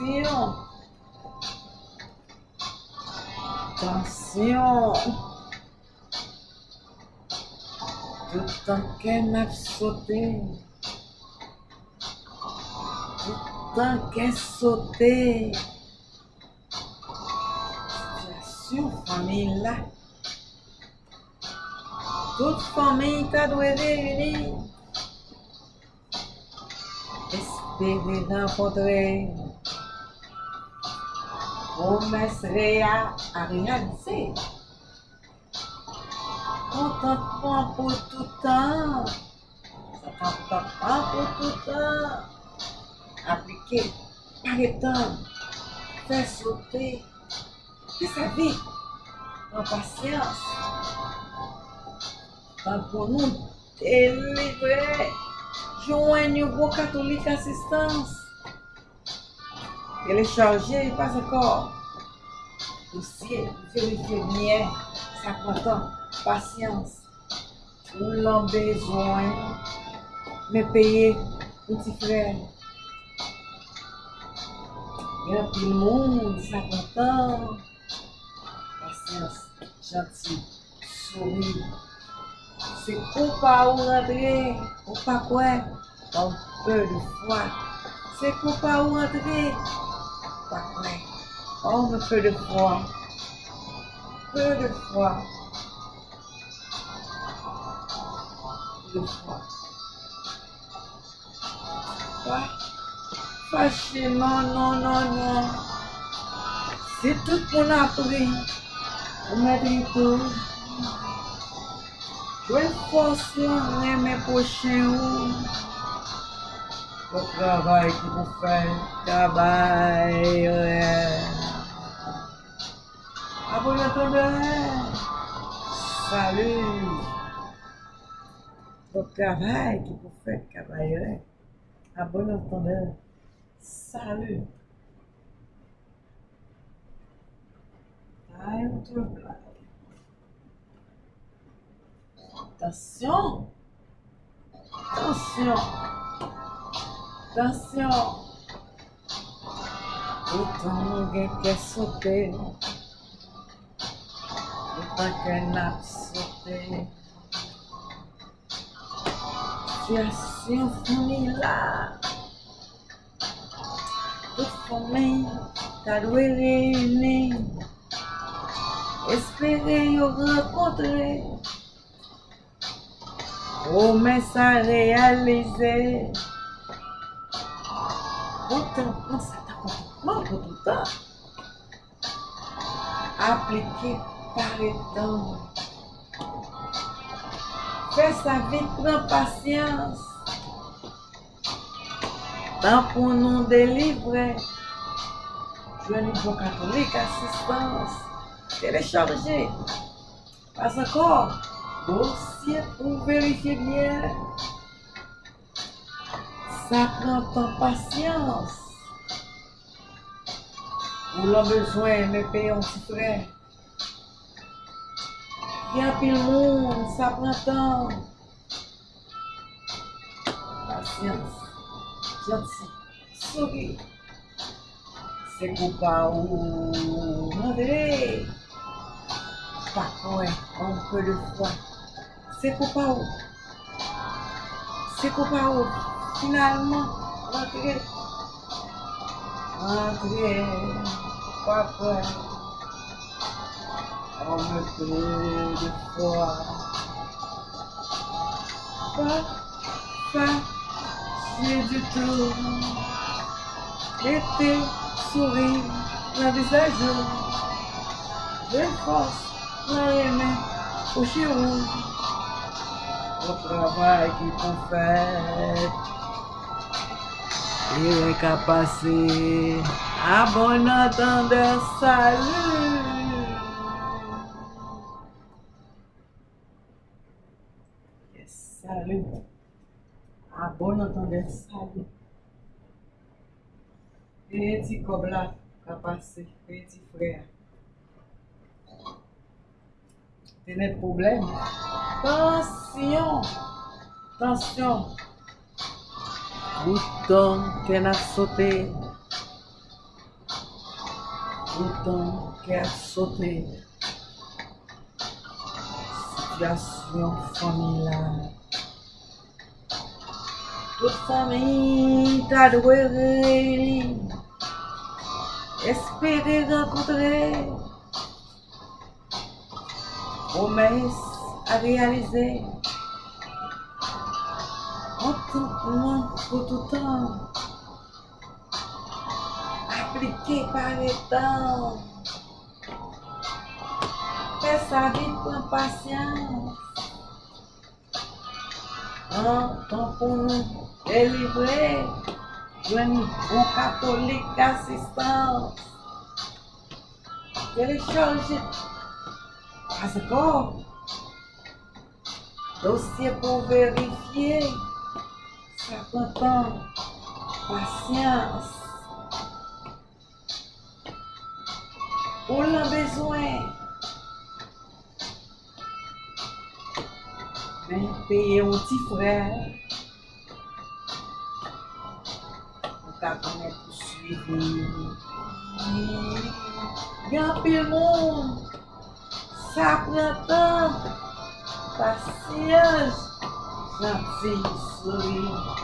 Tansyon. Tansyon. Toutan ken ap sote. Toutan ken sote. Sityasyon fami la. Tout fami ta dwe reyuni. Espere renkontre. Promesre a a realize. Contentement pour tout temps. Contentement pour tout temps. Appliquer par le temps. Faire sauter. Fais sa vie. En patience. Temps pour nous délivrer. Joignez Elle est chargée, il passe encore. Dossier, vérifier bien, ça prend temps, patience. Ou l'en besoin, mais payer, petit frère. Il y a tout le monde, ça prend temps. Patience, gentil, sourire. C'est ou pas ou rentrer, ou pas quoi, un peu de foi. C'est ou pas ou rentrer, pareil. Oh, le feu de froid. Feu de froid. Le froid. Pas facilement, non, non, non. C'est tout qu'on a appris. Madrid. Je vais forcer mes prochains. Bon travail qui vous faites. Travail. Abonnez-vous à Salut. Bon travail que vous faites. Travail. Abonnez-vous Salut. Ai, eu tô Attention, Atenção! Tansyon. Ou tan gen ke sote. Ou pa gen ap sote. Siasyon founi la. Tout founi. Tarwele ne. Espere yo rekontre. Ou men sa realize. Então, quando Satanás manda duvidar, aplique paredão. Festa vir com paciência. Tampo não delivre. Joelho bom católico, assistência. Télécharger. Pas encore. Bon, Dossier pour vérifier bien. Sa prantan pasyans. Ou lan bezwen me peyon si fre. Gen apil moun, sa prantan. Pasyans. Jansi. Souri. Se kou pa ou mandre. Pa kwen, anke de fwa. Se kou pa ou. Se kou pa ou. finalement rentrer. Rentrer, papa. On me pleut de froid. Papa, c'est du tout. L'été sourit, la visage. De force, la aimé au chirou. Au travail qui font fait. E ka pase a bon antan de salu. Yes, salu. A bon antan de salu. E ti kobla ka pase, e ti freya. Tene problem. Tansyon. Tansyon. Bouton qu'elle a sauté. Então, quer sauter. Situation familiale. Toute famille t'a doué espérer rencontrer promesse à réaliser les temps fais sa vie com patience en temps pour nous délivrer d'un bon catholique assistance télécharger Passeport, dossier pour vérifier, 50 ans, pasyans. Ou lan bezwen. Ben, peye ou ti frel. Ou ta konen pou suivi. Gan pe moun. Sa prentan. Pasyans. Monde. Sabrina, paciência, Francisco,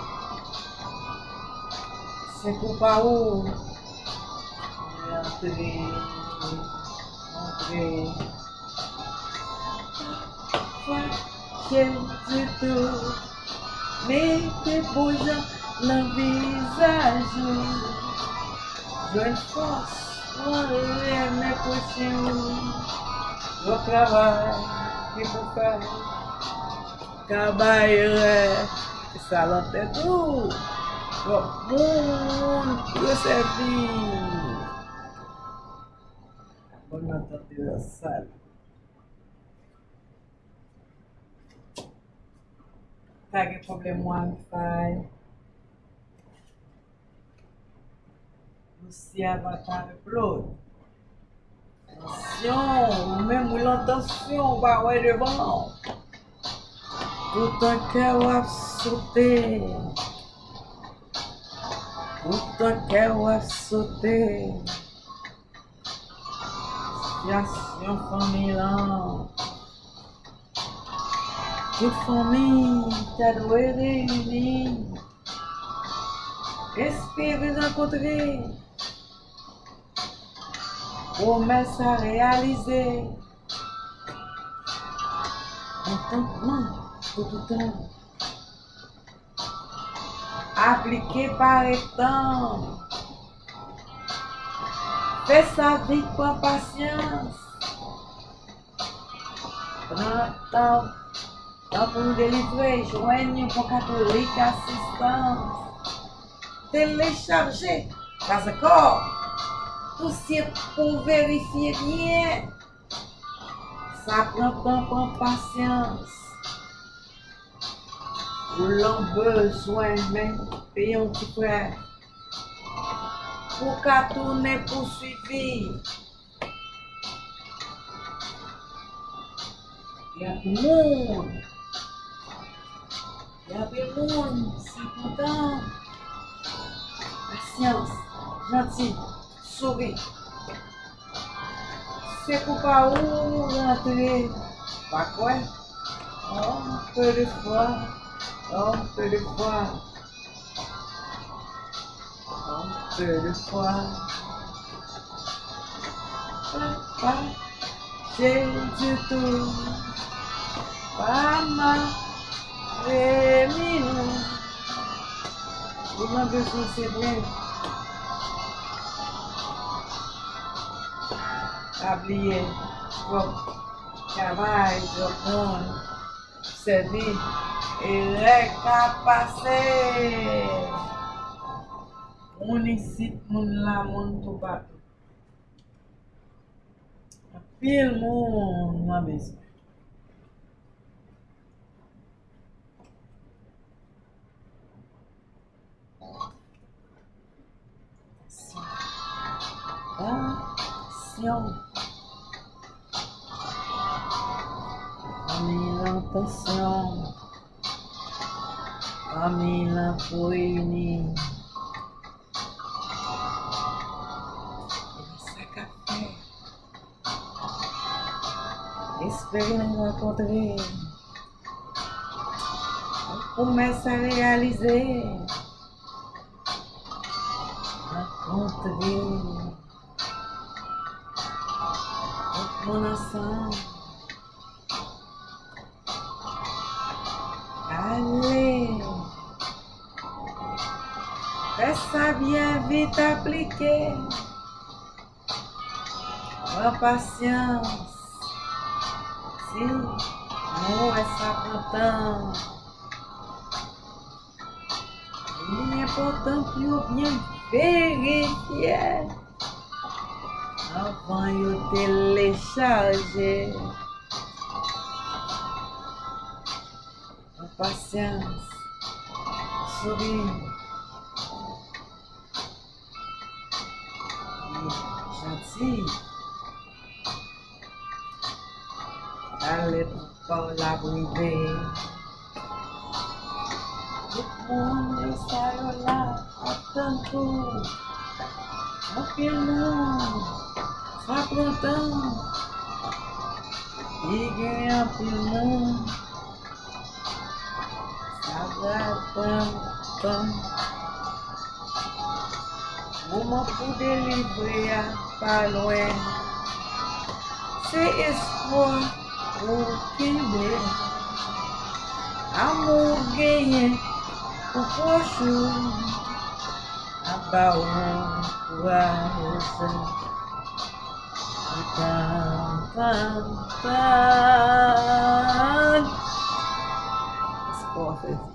Seco Paú, André, André, Jésus, mais depois no visage, jeune force, on est mes cochons. No trabalho que buscar kabayre, salante tou, wap moun presevi. Kon nan tante yo sal. Tage problem wifi. Lucia vatan plou. Atensyon, ou men mou lantansyon, ba wè devan. Cœur a sauté. Tout un cœur a sauté. Situation familiale. Toute famille t'a doué réunie. Espérer rencontrer. promesse à réaliser. Contentement pour tout temps. Appliqué par les temps. Fais sa vie pour patience. Prends temps, temps pour nous délivrer. Joignez pour catholique assistance. Télécharger. Casa. Você pour vérifier bien. Ça prend temps, prend ou lan bezwen men pe yon ti pre. Pou ka toune pou suivi. Yap moun. Yap moun, sa kontan. Pasyans, janti, souri. Se pou pa ou rentre, pa kwen, an oh, pe de fwa. Entre le froid. Entre de froid. Papa, j'ai du tout. Maman, et minou. Comment besoin c'est bien. Oublier, travail, répondre, servir. E lè ka pase. Moun isit, moun la, moun tou bat. Apil moun mwen bezou. Atensyon Amil atensyon Amém lá foi menino. É café. Espelho na conta dele. Começa a realizar a conta de O coração. Fais ça bien vite appliqué. En patience. Si, non, est content. Il est important pour bien vérifier avant de télécharger. En patience. Souris. gentil. Allez par la brûlée. Tout le monde est là, attend tout. En pile monde, ça prend Uma poderia paloen. Se espoir o quimber. Amor ganhe o coxo. Abaú o arroz. Pam, pan pam. As.